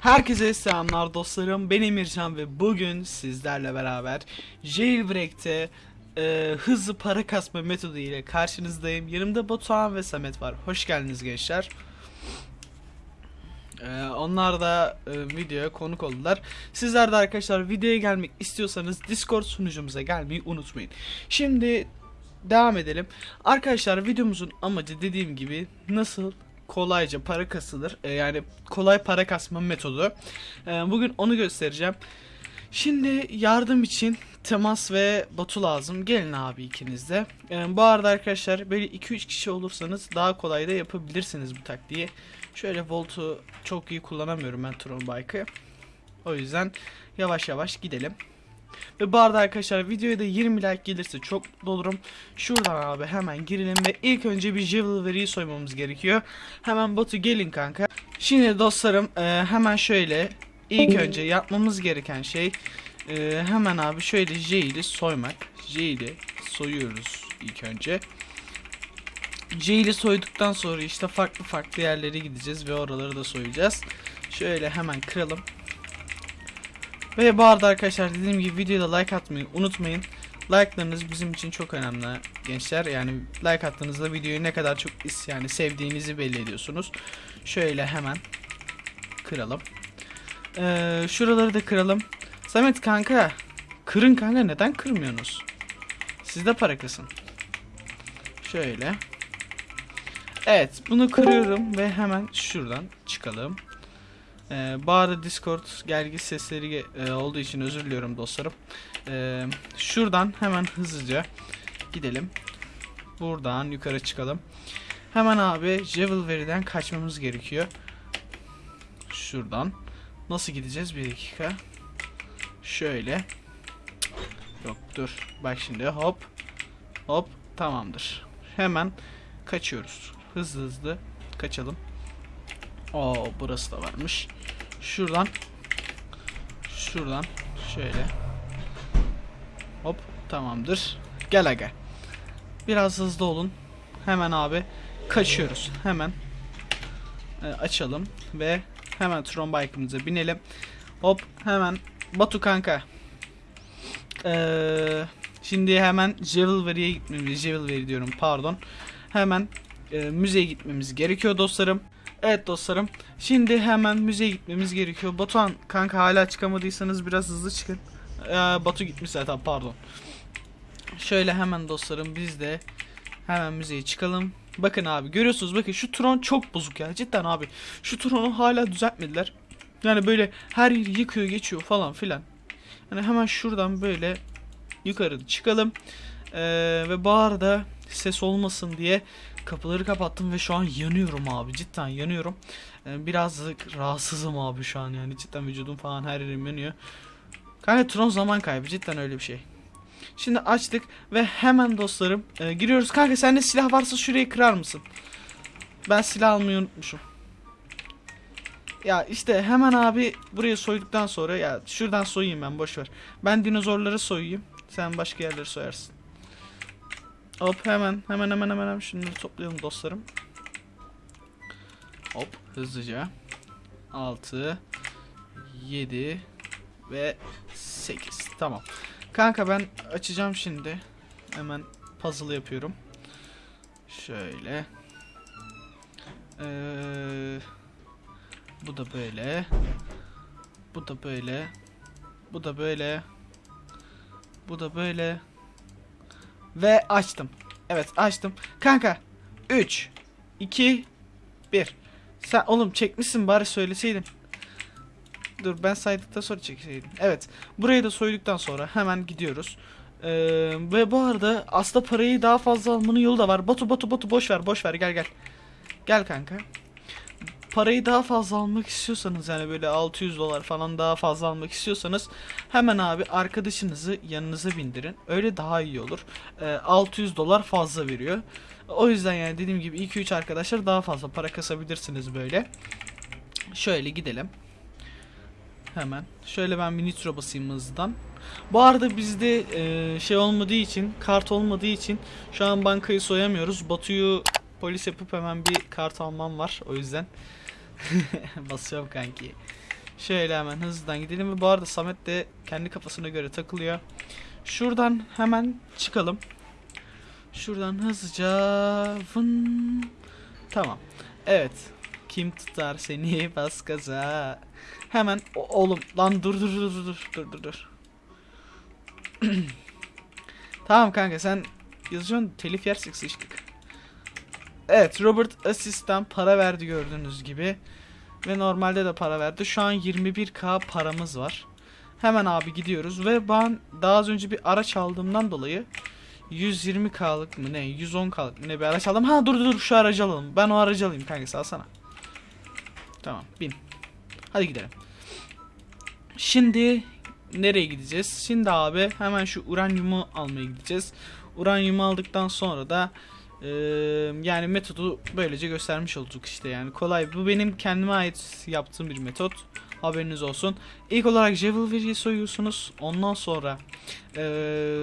Herkese selamlar dostlarım. Ben Emircan ve bugün sizlerle beraber Jailbreak'te e, hızlı para kasma metodu ile karşınızdayım. Yanımda Batuhan ve Samet var. Hoş geldiniz gençler. E, onlar da e, videoya konuk oldular. Sizler de arkadaşlar videoya gelmek istiyorsanız Discord sunucumuza gelmeyi unutmayın. Şimdi devam edelim. Arkadaşlar videomuzun amacı dediğim gibi nasıl kolayca para kasılır. E, yani kolay para kasma metodu. E, bugün onu göstereceğim. Şimdi yardım için Temas ve Batu lazım. Gelin abi ikiniz de. E, bu arada arkadaşlar böyle 2-3 kişi olursanız daha kolay da yapabilirsiniz bu taktiği. Şöyle Volt'u çok iyi kullanamıyorum ben Tron Bike'ı. O yüzden yavaş yavaş gidelim. Ve bu arada arkadaşlar videoya da 20 like gelirse çok dolurum. Şuradan abi hemen girelim ve ilk önce bir Jewelry'i soymamız gerekiyor. Hemen Batu gelin kanka. Şimdi dostlarım e, hemen şöyle ilk önce yapmamız gereken şey e, hemen abi şöyle Jail'i soymak. Jail'i soyuyoruz ilk önce. Jail'i soyduktan sonra işte farklı farklı yerlere gideceğiz ve oraları da soyacağız. Şöyle hemen kıralım. Ve bu arada arkadaşlar dediğim gibi videoda like atmayı unutmayın. Like'larınız bizim için çok önemli gençler. Yani like attığınızda videoyu ne kadar çok is yani sevdiğinizi belli ediyorsunuz. Şöyle hemen kıralım. Ee, şuraları da kıralım. Samet kanka kırın kanka neden kırmıyorsunuz? Sizde para kısın. Şöyle. Evet bunu kırıyorum ve hemen şuradan çıkalım. Ee, arada Discord gelgi sesleri e, olduğu için özür diliyorum dostlarım. Ee, şuradan hemen hızlıca gidelim. Buradan yukarı çıkalım. Hemen abi Jewelry'den kaçmamız gerekiyor. Şuradan. Nasıl gideceğiz? Bir dakika. Şöyle. Yok dur. Bak şimdi hop. Hop. Tamamdır. Hemen kaçıyoruz. Hızlı hızlı kaçalım. Oo burası da varmış. Şuradan şuradan şöyle hop tamamdır. Gel aga. Biraz hızlı olun. Hemen abi kaçıyoruz. Hemen e, açalım ve hemen Tron bike'ımıza binelim. Hop hemen Batu kanka. Ee, şimdi hemen Jewelry'e gitmemiz, Jewelry diyorum pardon. Hemen e, müzeye gitmemiz gerekiyor dostlarım. Evet dostlarım. Şimdi hemen müzeye gitmemiz gerekiyor. Batuhan kanka hala çıkamadıysanız biraz hızlı çıkın. Ee, Batu gitmiş zaten pardon. Şöyle hemen dostlarım biz de hemen müzeye çıkalım. Bakın abi görüyorsunuz bakın şu Tron çok bozuk ya cidden abi. Şu Tron'u hala düzeltmediler. Yani böyle her yeri yıkıyor geçiyor falan filan. Yani hemen şuradan böyle yukarı çıkalım. Ee, ve arada ses olmasın diye kapıları kapattım ve şu an yanıyorum abi cidden yanıyorum. Ee, birazcık rahatsızım abi şu an yani cidden vücudum falan her yerim yanıyor. Kanka Tron zaman kaybı cidden öyle bir şey. Şimdi açtık ve hemen dostlarım e, giriyoruz. Kanka sende silah varsa şurayı kırar mısın? Ben silah almayı unutmuşum. Ya işte hemen abi burayı soyduktan sonra ya şuradan soyayım ben boş ver. Ben dinozorları soyayım. Sen başka yerleri soyarsın. Hop hemen hemen hemen hemen hemen şunları toplayalım dostlarım. Hop hızlıca. 6 7 ve 8. Tamam. Kanka ben açacağım şimdi. Hemen puzzle yapıyorum. Şöyle. Ee, bu da böyle. Bu da böyle. Bu da böyle. Bu da böyle. Ve açtım. Evet açtım. Kanka 3 2 1 Sen oğlum çekmişsin bari söyleseydin. Dur ben saydıktan sonra çekseydim. Evet. Burayı da soyduktan sonra hemen gidiyoruz. Ee, ve bu arada aslında parayı daha fazla almanın yolu da var. Batu Batu Batu boş ver boş ver gel gel. Gel kanka. Parayı daha fazla almak istiyorsanız yani böyle 600 dolar falan daha fazla almak istiyorsanız hemen abi arkadaşınızı yanınıza bindirin. Öyle daha iyi olur. Ee, 600 dolar fazla veriyor. O yüzden yani dediğim gibi 2-3 arkadaşlar daha fazla para kasabilirsiniz böyle. Şöyle gidelim. Hemen. Şöyle ben bir nitro basayım hızdan. Bu arada bizde e, şey olmadığı için, kart olmadığı için şu an bankayı soyamıyoruz. Batu'yu polis yapıp hemen bir kart almam var. O yüzden basıyorum kanki. Şöyle hemen hızlıdan gidelim. Bu arada Samet de kendi kafasına göre takılıyor. Şuradan hemen çıkalım. Şuradan hızlıca vın. Tamam. Evet. Kim tutar seni bas gaza. Hemen o, oğlum lan dur dur dur dur dur dur dur. tamam kanka sen yazıyorsun telif yersek sıçtık. Evet Robert Asis'ten para verdi gördüğünüz gibi. Ve normalde de para verdi. Şu an 21k paramız var. Hemen abi gidiyoruz ve ben daha az önce bir araç aldığımdan dolayı 120k'lık mı ne 110k'lık mı ne bir araç aldım. Ha dur dur şu aracı alalım. Ben o aracı alayım kanka salsana. Tamam bin. Hadi gidelim. Şimdi nereye gideceğiz? Şimdi abi hemen şu uranyumu almaya gideceğiz. Uranyumu aldıktan sonra da eee, yani metodu böylece göstermiş olduk işte yani kolay. Bu benim kendime ait yaptığım bir metot. Haberiniz olsun. İlk olarak Javelry'i soyuyorsunuz. Ondan sonra eee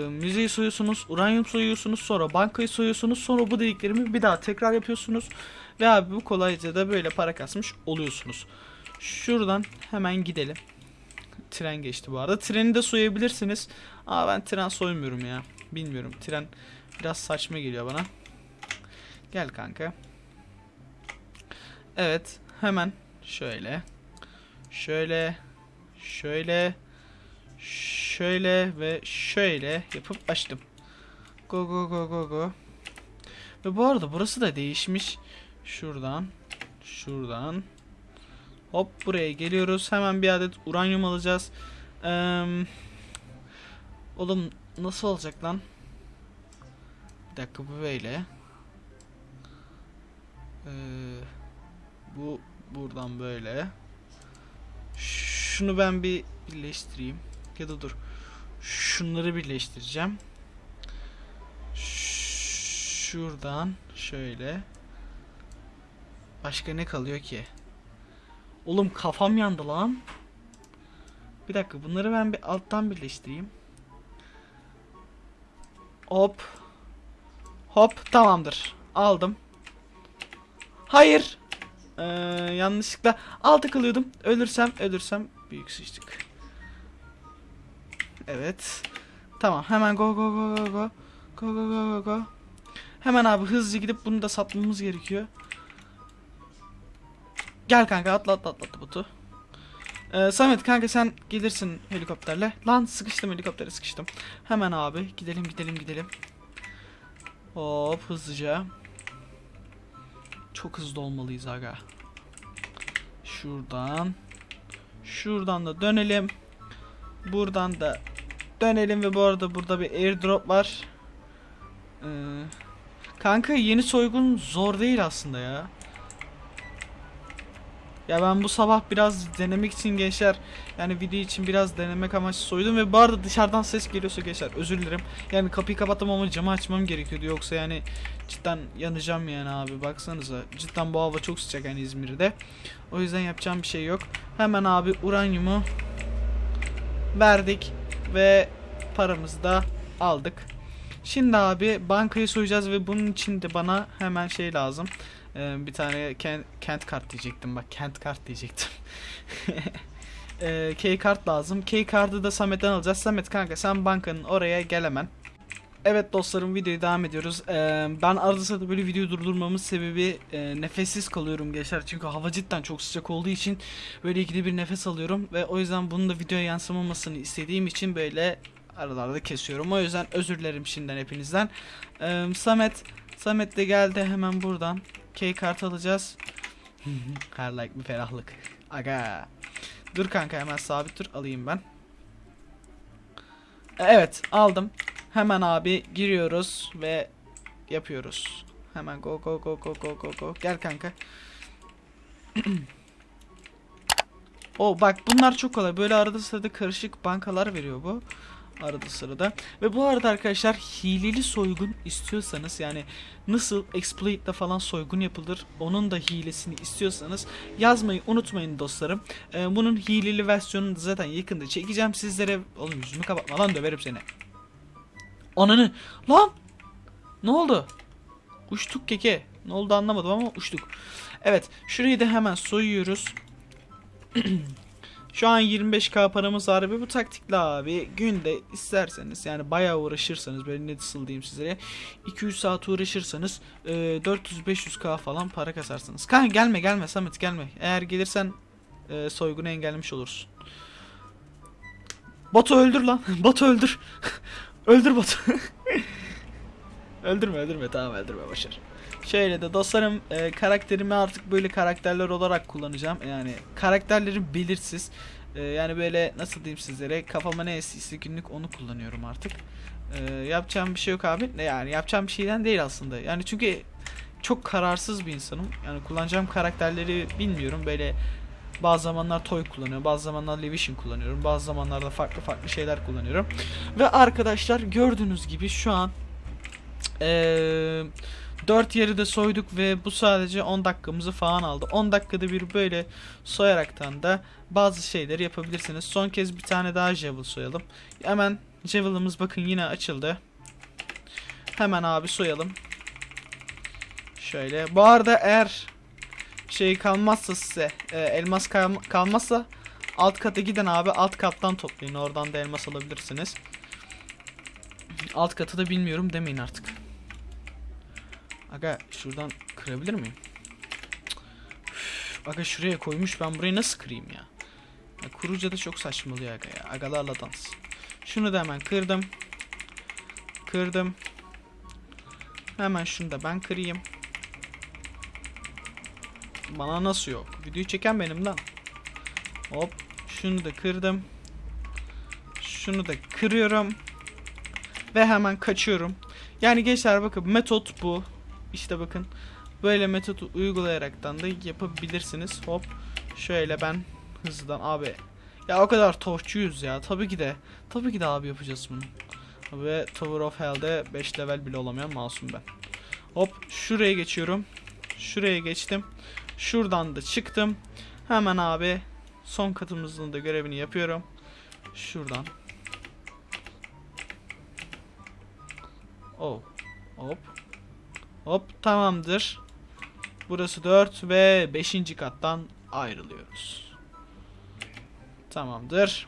müzeyi soyuyorsunuz. Uranyum soyuyorsunuz. Sonra bankayı soyuyorsunuz. Sonra bu dediklerimi bir daha tekrar yapıyorsunuz. Ve abi bu kolayca da böyle para kasmış oluyorsunuz. Şuradan hemen gidelim. Tren geçti bu arada. Treni de soyabilirsiniz. Aa ben tren soymuyorum ya. Bilmiyorum. Tren biraz saçma geliyor bana. Gel kanka. Evet. Hemen şöyle. Şöyle. Şöyle. Şöyle ve şöyle yapıp açtım. Go go go go go. Ve bu arada burası da değişmiş. Şuradan. Şuradan. Hop buraya geliyoruz. Hemen bir adet uranyum alacağız. Eee oğlum nasıl olacak lan? Bir dakika bu böyle. Ee, bu buradan böyle. Şunu ben bir birleştireyim. Ya da dur. Şunları birleştireceğim. Şuradan şöyle. Başka ne kalıyor ki? Oğlum kafam yandı lan. Bir dakika bunları ben bir alttan birleştireyim. Hop. Hop tamamdır. Aldım. Hayır. Ee, yanlışlıkla altı kılıyordum. Ölürsem ölürsem büyük sıçtık. Evet. Tamam hemen go go go go go. Go go go go go. Hemen abi hızlıca gidip bunu da satmamız gerekiyor. Gel kanka atla atla atla atla botu. Ee, Samet kanka sen gelirsin helikopterle. Lan sıkıştım helikoptere sıkıştım. Hemen abi gidelim gidelim gidelim. Hop hızlıca. Çok hızlı olmalıyız aga. Şuradan. Şuradan da dönelim. Buradan da dönelim ve bu arada burada bir airdrop var. Ee, kanka yeni soygun zor değil aslında ya. Ya ben bu sabah biraz denemek için gençler yani video için biraz denemek amaçlı soydum ve bu arada dışarıdan ses geliyorsa gençler özür dilerim. Yani kapıyı kapattım ama camı açmam gerekiyordu yoksa yani cidden yanacağım yani abi baksanıza. Cidden bu hava çok sıcak yani İzmir'de. O yüzden yapacağım bir şey yok. Hemen abi uranyumu verdik ve paramızı da aldık. Şimdi abi bankayı soyacağız ve bunun için de bana hemen şey lazım. Ee, bir tane kent, kent kart diyecektim bak kent kart diyecektim. ee, key kart lazım. Key kartı da Samet'ten alacağız. Samet kanka sen bankanın oraya gel hemen. Evet dostlarım videoya devam ediyoruz. Ee, ben arada sırada böyle video durdurmamın sebebi e, nefessiz kalıyorum gençler. Çünkü hava cidden çok sıcak olduğu için böyle ikide bir nefes alıyorum. Ve o yüzden bunun da videoya yansımamasını istediğim için böyle aralarda kesiyorum. O yüzden özür dilerim şimdiden hepinizden. Ee, Samet, Samet de geldi hemen buradan. Key kart alacağız. Her like bir ferahlık. Aga. Dur kanka hemen sabit dur alayım ben. Evet aldım. Hemen abi giriyoruz ve yapıyoruz. Hemen go go go go go go go. Gel kanka. O bak bunlar çok kolay. Böyle arada sırada karışık bankalar veriyor bu. Arada sırada. Ve bu arada arkadaşlar hileli soygun istiyorsanız yani nasıl exploit'la falan soygun yapılır onun da hilesini istiyorsanız yazmayı unutmayın dostlarım. Ee, bunun hileli versiyonunu zaten yakında çekeceğim sizlere. Oğlum yüzümü kapatma lan döverim seni. Ananı lan ne oldu? Uçtuk keke. Ne oldu anlamadım ama uçtuk. Evet şurayı da hemen soyuyoruz. Şu an 25k paramız var ve bu taktikle abi günde isterseniz yani bayağı uğraşırsanız böyle nasıl diyeyim sizlere 2-3 saat uğraşırsanız e, 400-500k falan para kasarsınız. Kanka gelme gelme Samet gelme. Eğer gelirsen e, soygunu engellemiş olursun. Batu öldür lan. Batu öldür. öldür Batu. öldürme öldürme tamam öldürme başar. Şöyle de dostlarım e, karakterimi artık böyle karakterler olarak kullanacağım. Yani karakterlerim belirsiz. E, yani böyle nasıl diyeyim sizlere kafama ne estiyse günlük onu kullanıyorum artık. E, yapacağım bir şey yok abi. Ne Yani yapacağım bir şeyden değil aslında. Yani çünkü çok kararsız bir insanım. Yani kullanacağım karakterleri bilmiyorum. Böyle bazı zamanlar Toy kullanıyorum. Bazı zamanlar Levision kullanıyorum. Bazı zamanlarda farklı farklı şeyler kullanıyorum. Ve arkadaşlar gördüğünüz gibi şu an eee 4 yeri de soyduk ve bu sadece 10 dakikamızı falan aldı. 10 dakikada bir böyle soyaraktan da bazı şeyleri yapabilirsiniz. Son kez bir tane daha Javel soyalım. Hemen Javel'ımız bakın yine açıldı. Hemen abi soyalım. Şöyle. Bu arada eğer şey kalmazsa size e, elmas kal kalmazsa alt kata giden abi alt kattan toplayın. Oradan da elmas alabilirsiniz. Alt katı da bilmiyorum demeyin artık. Aga şuradan kırabilir miyim? Üf, aga şuraya koymuş ben burayı nasıl kırayım ya? ya kuruca da çok saçmalıyor aga ya. Agalarla dans. Şunu da hemen kırdım. Kırdım. Hemen şunu da ben kırayım. Bana nasıl yok? Videoyu çeken benim lan. Hop. Şunu da kırdım. Şunu da kırıyorum. Ve hemen kaçıyorum. Yani gençler bakın metot bu. İşte bakın böyle metodu uygulayaraktan da yapabilirsiniz. Hop şöyle ben hızlıdan abi ya o kadar torçuyuz ya tabii ki de tabii ki de abi yapacağız bunu. Ve Tower of Hell'de 5 level bile olamayan masum ben. Hop şuraya geçiyorum. Şuraya geçtim. Şuradan da çıktım. Hemen abi son katımızın da görevini yapıyorum. Şuradan. Oh. Hop. Hop tamamdır. Burası 4 ve 5. kattan ayrılıyoruz. Tamamdır.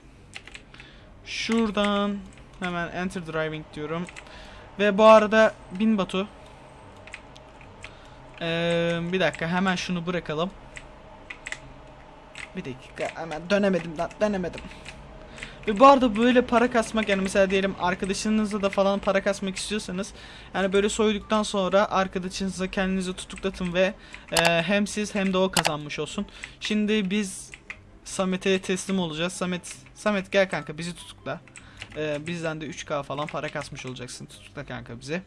Şuradan hemen enter driving diyorum. Ve bu arada bin Batu. Ee, bir dakika hemen şunu bırakalım. Bir dakika hemen dönemedim lan dönemedim. Ve bu arada böyle para kasmak yani mesela diyelim arkadaşınızla da falan para kasmak istiyorsanız yani böyle soyduktan sonra arkadaşınıza kendinizi tutuklatın ve e, hem siz hem de o kazanmış olsun. Şimdi biz Samet'e teslim olacağız. Samet Samet gel kanka bizi tutukla. E, bizden de 3K falan para kasmış olacaksın. Tutukla kanka bizi.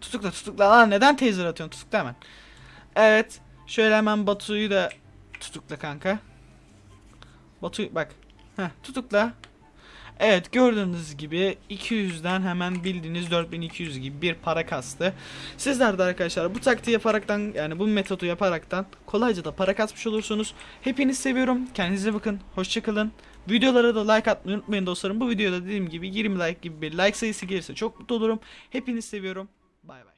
Tutukla tutukla lan neden taser atıyorsun tutukla hemen. Evet şöyle hemen Batu'yu da tutukla kanka. Batu bak. Heh, tutukla. Evet gördüğünüz gibi 200'den hemen bildiğiniz 4200 gibi bir para kastı. Sizler de arkadaşlar bu taktiği yaparaktan yani bu metodu yaparaktan kolayca da para kasmış olursunuz. Hepinizi seviyorum. Kendinize bakın. Hoşçakalın. Videolara da like atmayı unutmayın dostlarım. Bu videoda dediğim gibi 20 like gibi bir like sayısı gelirse çok mutlu olurum. Hepinizi seviyorum. Bay bay.